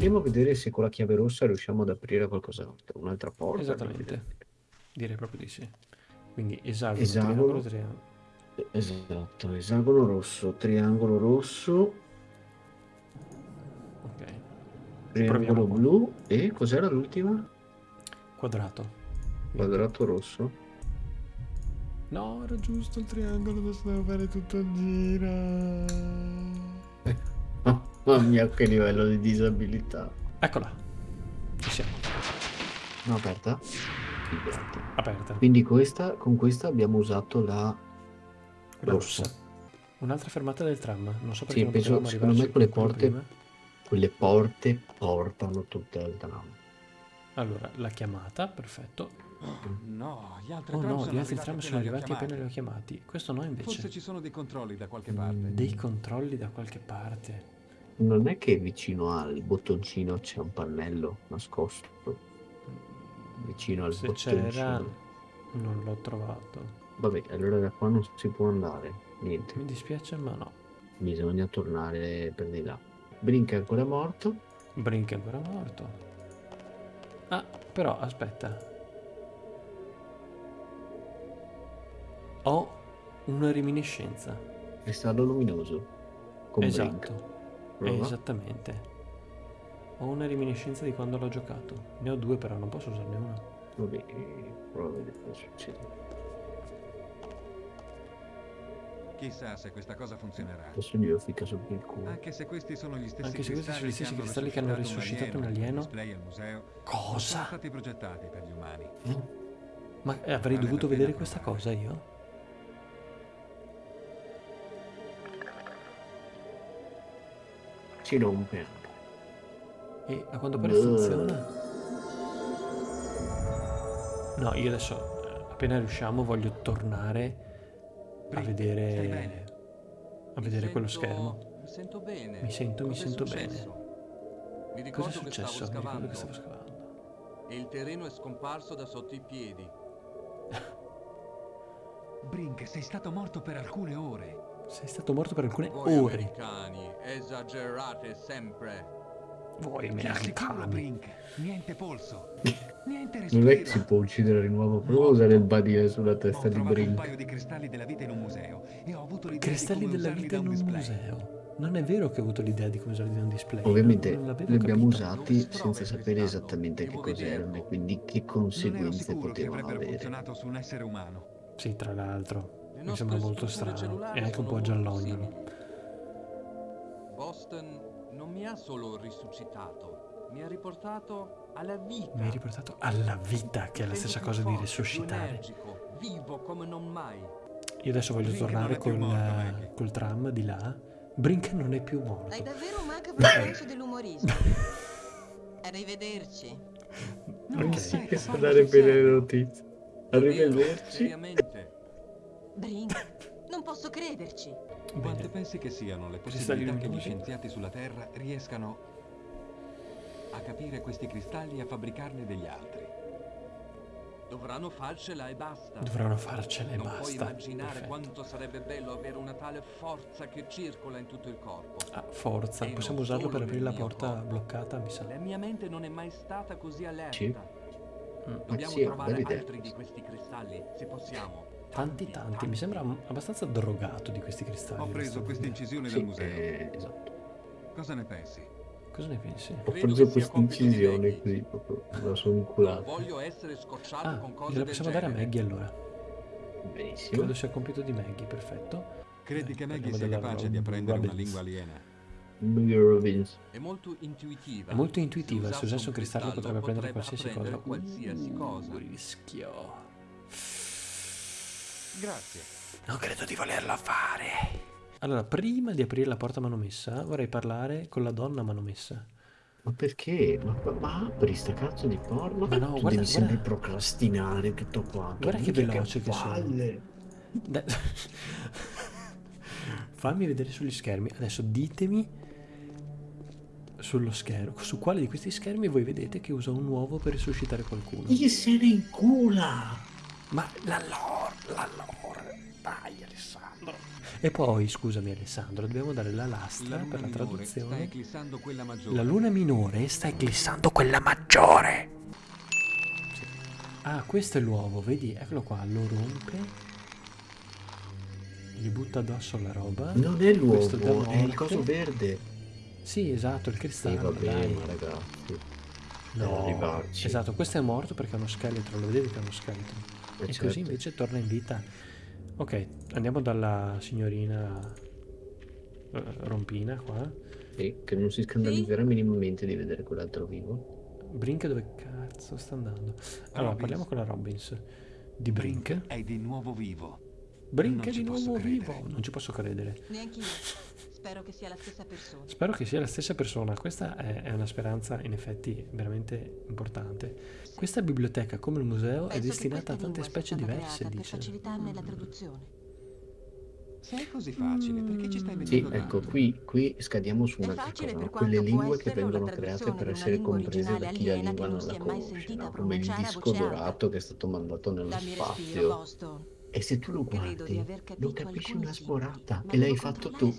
Andiamo a vedere se con la chiave rossa riusciamo ad aprire qualcos'altro, un'altra porta. Esattamente. Direi proprio di sì. Quindi esagono, Esagono. triangolo, triangolo. Esatto, esagono rosso, triangolo rosso, Ok. triangolo blu e cos'era l'ultima? Quadrato. Quadrato rosso. No, era giusto il triangolo, adesso devo fare tutto il giro. Mamma mia, che livello di disabilità. Eccola. Ci siamo. No, aperta? Figati. Aperta. Quindi questa, con questa abbiamo usato la La rossa. rossa. Un'altra fermata del tram. Non so perché Sì, non penso, secondo me quelle porte, prima. quelle porte portano tutte al tram. Allora, la chiamata, perfetto. No, gli altri Oh tram no, sono gli altri arrivati tram appena sono li ho arrivati appena chiamati. li ho chiamati. Questo no invece. Forse ci sono dei controlli da qualche Mm, parte. Dei controlli da qualche parte. Non è che vicino al bottoncino c'è un pannello nascosto. Vicino al Se bottoncino. non l'ho trovato. Vabbè, allora da qua non si può andare. Niente. Mi dispiace, ma no. Bisogna tornare per di là. Brink è ancora morto. Brink è ancora morto. Ah, però aspetta. Ho una reminiscenza. Cristallo luminoso. Con Brink. Prova. Esattamente. Ho una reminiscenza di quando l'ho giocato. Ne ho due, però non posso usarne una. Vabbè, prova a vedere cosa succede. Chissà se questa cosa funzionerà. Adesso glielo ficca sopra il culo. Anche se questi sono gli stessi Anche se questi sono gli stessi cristalli cristalli che hanno risuscitato un alieno. display al museo, non sono Cosa? stati progettati per gli umani. Ma eh, avrei Vale dovuto vedere questa provare. cosa io? Si rompe. E a quanto pare funziona. No, io adesso, eh, appena riusciamo, voglio tornare a vedere. bene? a vedere quello schermo. Mi sento bene. Mi sento- mi sento successo? Mi Cosa ricordo è che successo? stavo Mi ricordo che stavo scavando. e il terreno è scomparso da sotto i piedi. Brink, sei stato morto per alcune ore. Sei stato morto per alcune Voi ore. americani esagerate sempre. Voi americani. Brink, niente polso. Niente Non è che si può uccidere di nuovo. Prova a usare il badile sulla Ho testa di trovato un Brink. paio di cristalli della vita in un museo e ho avuto l'idea Cristalli di della vita in un display. museo. Non è vero che ho avuto l'idea di come usarli da un display. Ovviamente li abbiamo capito. usati senza sapere esattamente che cos'erano e quindi che conseguenze potevano avere. funzionato su un essere umano. Sì, tra l'altro. Mi sembra molto strano. E anche un po' giallognolo. Boston non mi ha solo risuscitato, mi ha riportato alla vita. Mi hai riportato alla vita, che è la stessa cosa di risuscitare. energico, vivo come non mai. Io adesso voglio Brink non tornare col, morto, Maggie. col tram di là. Brink non è più Hai morto. davvero un macabro senso dell'umorismo. Arrivederci. No, Ok. aspetta, Che sa parlo dare sul bene le notizie. Davvero, Arrivederci. Seriamente. Brink, non posso crederci. Quante Bene. pensi che siano le possibilità che gli scienziati sulla Terra riescano a capire questi cristalli e a fabbricarne degli altri? Dovranno farcela e basta. Dovranno farcele e non puoi basta. immaginare Perfetto. quanto sarebbe bello avere una tale forza che circola in tutto il corpo. Ah, forza. E Possiamo non usarlo per aprire la porta corpo. bloccata, mi sa. La mia mente non è mai stata così allerta. Sì. Mm. Dobbiamo sì, trovare altri di questi cristalli, se possiamo. Tanti, tanti. Mi sembra abbastanza drogato di questi cristalli. Ho preso questa incisione Sì, dal museo. eh, esatto. Cosa ne pensi? Cosa ne pensi? Ho preso questa incisione così proprio. La sono inculata. voglio essere scocciato Ah, con cose gliela possiamo dare a. Maggie allora. Benissimo. Credo sia compito di Maggie, perfetto. Credi Eh, che Maggie sia capace di apprendere una Robbins. lingua aliena? Robbins. È molto intuitiva. È molto intuitiva, se usasse un cristallo potrebbe prendere qualsiasi apprendere cosa. qualsiasi cosa. Uh, rischio. Grazie. Non credo di volerla fare. Allora, prima di aprire la porta manomessa, vorrei parlare con la donna manomessa. Ma perché? Ma, ma, ma apri sta cazzo di porno? Ma no, tu guarda- devi sempre guarda- procrastinare tutto quanto. Guarda che veloce che sono. palle. Dai. Fammi vedere sugli schermi. Adesso ditemi sullo schermo, su quale di questi schermi voi vedete che usa un uovo per risuscitare qualcuno. Chi se ne incula? Ma la lore, la lore. Dai Alessandro. E poi, scusami Alessandro, dobbiamo dare la lastra La per la traduzione. La luna minore sta eclissando quella maggiore. Sì. Ah, questo è l'uovo, vedi? Eccolo qua, lo rompe. Gli butta addosso la roba. Non è l'uovo, è il coso verde. Sì, esatto, il Sì, cristallo, va bene, ragazzi. No, esatto, questo è morto perché è uno scheletro, lo vedevi che è uno scheletro. Eh, e certo. così invece torna in vita. Ok, andiamo dalla signorina eh, Rompina qua. Sì, che non si scandalizzerà minimamente di vedere quell'altro vivo. Brink dove cazzo sta andando? Allora, Robbins. parliamo con la Robbins. Di Brink? È di nuovo vivo. Brink Non è di nuovo credere. vivo. Non ci posso credere. Neanch'io. Spero che sia la stessa persona. Spero che sia la stessa persona. Questa è, è una speranza in effetti veramente importante. Questa biblioteca, come il museo, è Penso che destinata a tante specie stata diverse, creata Per dice. facilitarne la traduzione. Se è così facile, perché ci stai Sì, mettendo ecco, tanto? qui, qui scadiamo su È un'altra facile cosa, no? quelle lingue che vengono create per una essere comprese da chi la lingua non la è conosce, no? come il disco dorato che è stato mandato nello spazio. E se tu lo guardi, lo capisci una ma e l'hai fatto tu.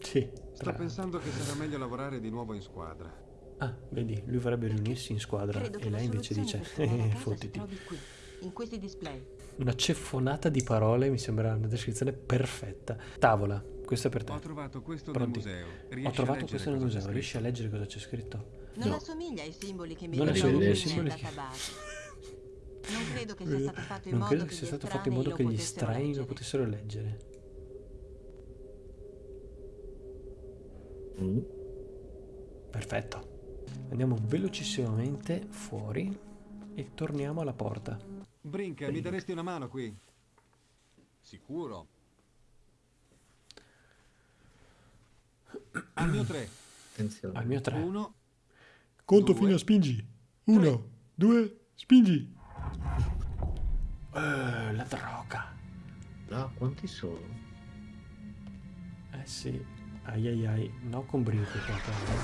Sì. Sto pensando che sarà meglio lavorare di nuovo in squadra. Ah, vedi, lui vorrebbe riunirsi in squadra Credo e lei invece dice, eh, fottiti. qui, in questi display. Una ceffonata di parole mi sembra una descrizione perfetta. Tavola, questo è per te. Ho trovato questo Pronti? nel museo. Ho Riesci a trovato questo nel museo, riesci a leggere cosa c'è scritto? Non No. assomiglia ai simboli che mi Non ritrovo assomiglia ai simboli che-. Non credo che sia stato fatto in Non modo credo che che gli sia stato fatto in modo lo che gli potessero estranei lo leggere. potessero leggere. Mm. Perfetto. Andiamo velocissimamente fuori e torniamo alla porta. Brink, mi daresti una mano qui? Sicuro. Al mio tre. Attenzione. Al mio 3. Uno, Conto due, fino a spingi. Uno, due, spingi. Eh, la droga. Ah, quanti sono? Eh sì. Ai ai ai. No con brinco qua però.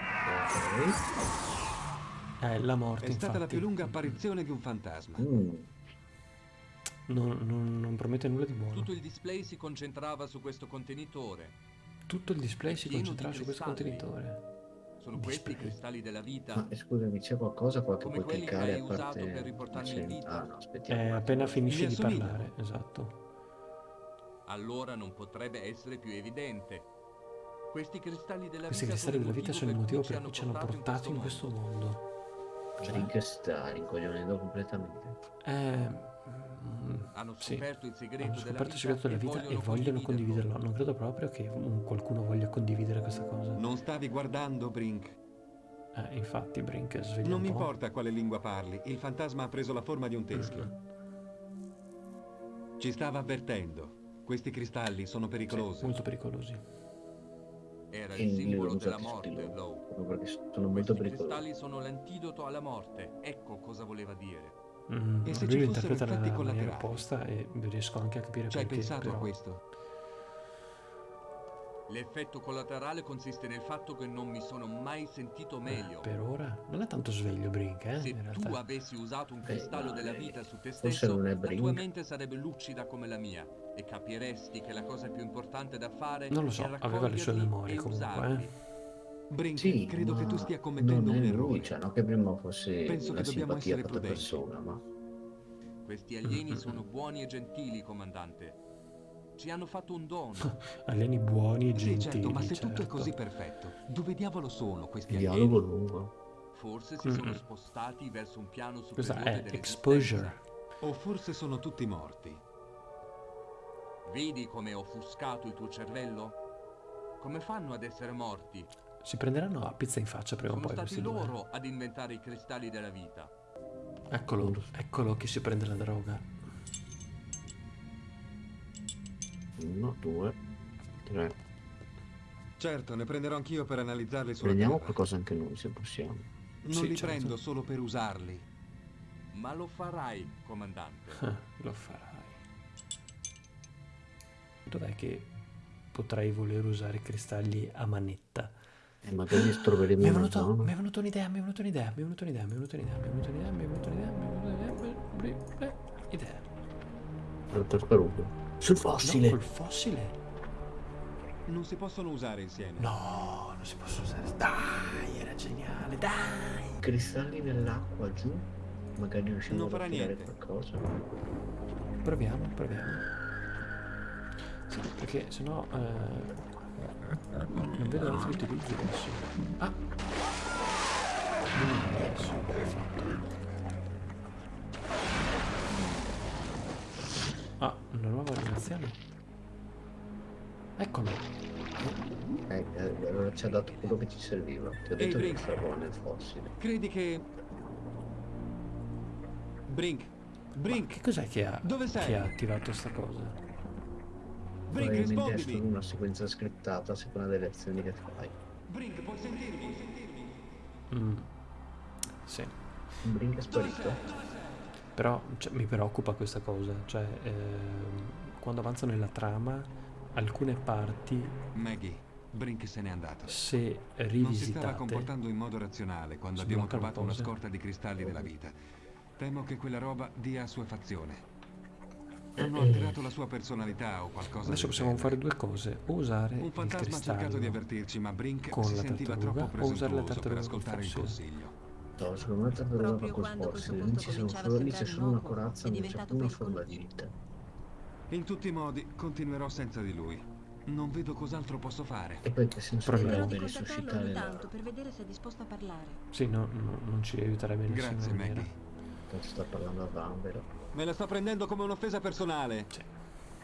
Ok. Eh, la morte è stata la infatti. più lunga apparizione di un fantasma. Mm. Non, non- non promette nulla di buono. Tutto il display si concentrava su questo contenitore. Tutto il display si concentrava di su questo contenitore. Sono questi i cristalli della vita. Ma eh, scusami, c'è qualcosa qua che Come puoi quelli che cliccare hai a usato parte... per riportarmi in vita. Ah no, aspettiamo. Eh, appena finisci di parlare, esatto. Allora non potrebbe essere più evidente. Questi cristalli della Questi vita cristalli della vita sono il motivo per cui ci hanno portato in questo mondo. Cioè, sta rincoglionendo completamente. Eh, Hanno sì. scoperto il segreto Hanno della scoperto il vita segreto della e vita e vogliono vogliono condividerlo. Non credo proprio che un- qualcuno voglia condividere questa cosa. Non stavi guardando, Brink? Eh, infatti, Brink, sveglia Non un mi po'. importa quale lingua parli, il fantasma ha preso la forma di un teschio. Ci stava avvertendo. Questi cristalli sono pericolosi. Molto pericolosi. Era il simbolo della morte, Low. Questi pericolosi. cristalli sono l'antidoto alla morte. Ecco cosa voleva dire. Mm, E se lui ci fossero interpreta effetti collaterali? opposta e riesco anche a capire Ci hai perché. pensato però... a questo? L'effetto collaterale consiste nel fatto che non mi sono mai sentito Eh, meglio. per ora non è tanto sveglio Brink, eh, Se in tu avessi usato un Beh, cristallo ma, della eh, vita su te stesso, non è la tua mente sarebbe lucida come la mia e capiresti che la cosa più importante da fare Non lo so, è aveva le sue memorie comunque, usarli. eh. Brink, Sì, credo che tu stia commettendo un è errore. lui, cioè, no che prima fosse Penso una che dobbiamo simpatia essere per la prudenti. persona, ma Questi alieni sono buoni e gentili, comandante. Ci hanno fatto un dono. Alieni buoni e Sì, gentili, certo, ma se tutto è certo. così perfetto, dove diavolo sono questi alieni? dialogo lungo. Forse si sono spostati verso un piano Questa superiore è dell'esistenza. exposure. O forse sono tutti morti. Vedi come ho offuscato il tuo cervello? Come fanno ad essere morti? Si prenderanno a pizza in faccia prima o Sono poi stati questi due. loro ad inventare i cristalli della vita. Eccolo, eccolo che si prende la droga. Uno, due, tre. Certo, ne prenderò anch'io per analizzarli sulla Prendiamo Terra. qualcosa anche noi se possiamo. Non Sì, li certo. prendo solo per usarli. Ma lo farai, comandante. Ah, lo farai. Dov'è che potrei voler usare cristalli a manetta? E magari così stroveremo. Mi è venuto, no? mi è venuto un'idea, mi è venuto un'idea, mi è venuto un'idea, mi è venuto un'idea, mi è venuto un'idea, mi è venuto un'idea, mi è venuto un'idea. Idea. La tartaruga. Sul fossile. No, col fossile. Non si possono usare insieme. No, non si possono usare. Dai, era geniale, dai. Cristalli nell'acqua giù. Magari riusciamo non a fare qualcosa. Proviamo, proviamo. Sì, perché sennò eh, non vedo altri utilizzi adesso. Ah! Non adesso. Ah, una nuova animazione. Eccolo. Eh, eh, allora ci ha dato quello che ci serviva. Ti ho detto che Brink. stavo nel fossile. Credi che... Brink. Brink. Che cos'è che ha, Dove sei? che ha attivato sta cosa? Probabilmente è solo rispondimi. una sequenza scriptata a seconda delle azioni che fai. Brink, puoi sentirmi? Mm. Sì. Brink è sparito. Però cioè, mi preoccupa questa cosa, cioè ehm, quando avanzo nella trama alcune parti Maggie, Brink se n'è andato. se Non si stava rivisitate comportando in modo razionale quando abbiamo trovato una scorta di cristalli della vita. Temo che quella roba dia assuefazione. Hanno alterato la sua personalità o qualcosa adesso possiamo fare due cose o usare Un il fantasma ha cercato di cristallo avvertirci, ma Brink con si la sentiva tartaruga troppo o usare la presuntuoso per tartaruga ascoltare il consiglio. No, secondo me la tartaruga va col fossile. Lì ci sono solo, lì c'è solo una corazza, è non c'è diventato più una forma pericoloso. di vita. In tutti i modi, continuerò senza di lui. Non vedo cos'altro posso fare. E poi che senso Proviamo. Di risuscitare la... tanto per vedere se è disposto a parlare. sì no, no, non ci aiuterebbe in nessuna Grazie, maniera Maggie. Tanto sta parlando a Vanvero. Me la sto prendendo come un'offesa personale. Sì.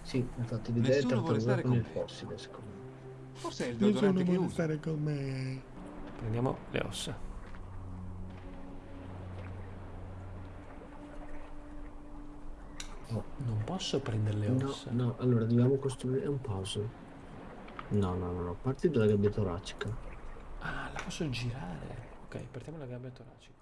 Sì, infatti l'idea è Nessuno vuole tartaruga stare con me. fossile, secondo me. Forse è il deodorante che uso. con me prendiamo le ossa Oh, non posso prendere le no, ossa no, allora dobbiamo costruire un puzzle. No, no, no, no, parti dalla gabbia toracica. ah la posso girare ok partiamo dalla gabbia toracica